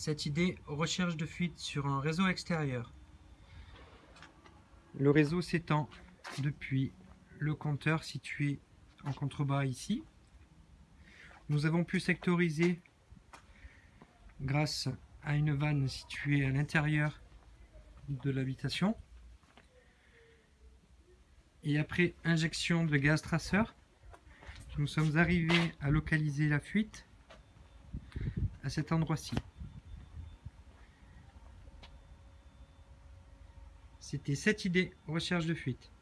Cette idée recherche de fuite sur un réseau extérieur. Le réseau s'étend depuis le compteur situé en contrebas ici. Nous avons pu sectoriser grâce à une vanne située à l'intérieur de l'habitation. Et après injection de gaz traceur, nous sommes arrivés à localiser la fuite à cet endroit-ci. C'était cette idée, recherche de fuite.